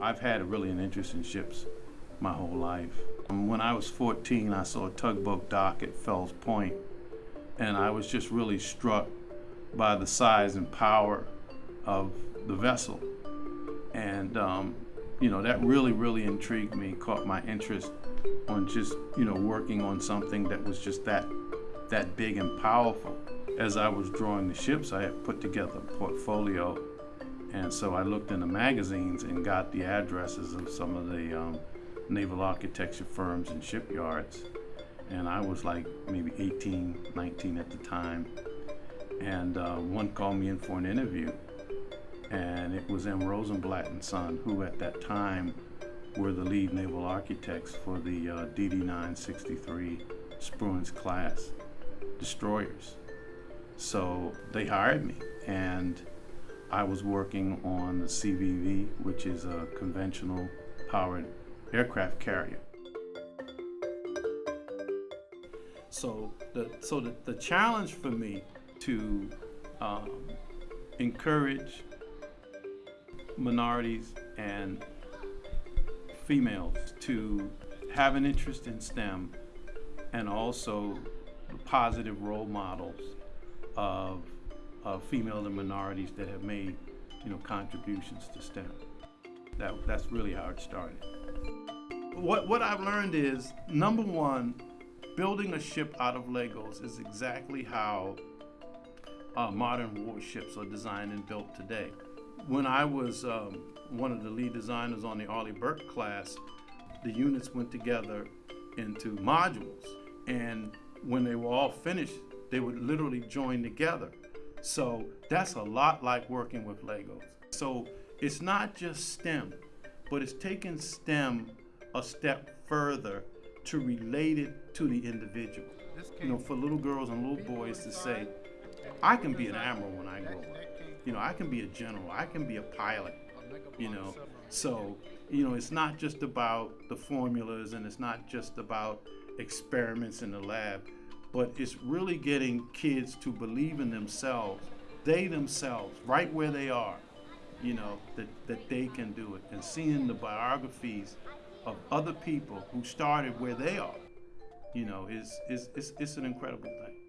I've had really an interest in ships my whole life. Um, When I was 14, I saw a tugboat dock at Fells Point, and I was just really struck by the size and power of the vessel. And, um, you know, that really, really intrigued me, caught my interest on just, you know, working on something that was just that, that big and powerful. As I was drawing the ships, I had put together a portfolio. And so I looked in the magazines and got the addresses of some of the um, naval architecture firms and shipyards. And I was like maybe 18, 19 at the time. And uh, one called me in for an interview and it was M. Rosenblatt and Son, who at that time were the lead naval architects for the uh, DD-963 Spruance class destroyers. So they hired me, and I was working on the CVV, which is a conventional powered aircraft carrier. So the so the, the challenge for me to um, encourage minorities and females to have an interest in STEM and also positive role models of, of female and minorities that have made you know contributions to STEM. That, that's really how it started. What, what I've learned is number one, building a ship out of Legos is exactly how uh, modern warships are designed and built today. When I was um, one of the lead designers on the Arleigh Burke class, the units went together into modules. And when they were all finished, they would literally join together. So that's a lot like working with Legos. So it's not just STEM, but it's taking STEM a step further to relate it to the individual. You know, for little girls and little boys to say, I can be an admiral when I grow up. You know, I can be a general. I can be a pilot. You know, so you know, it's not just about the formulas and it's not just about experiments in the lab, but it's really getting kids to believe in themselves, they themselves, right where they are. You know, that, that they can do it. And seeing the biographies of other people who started where they are, you know, is, is, is, it's an incredible thing.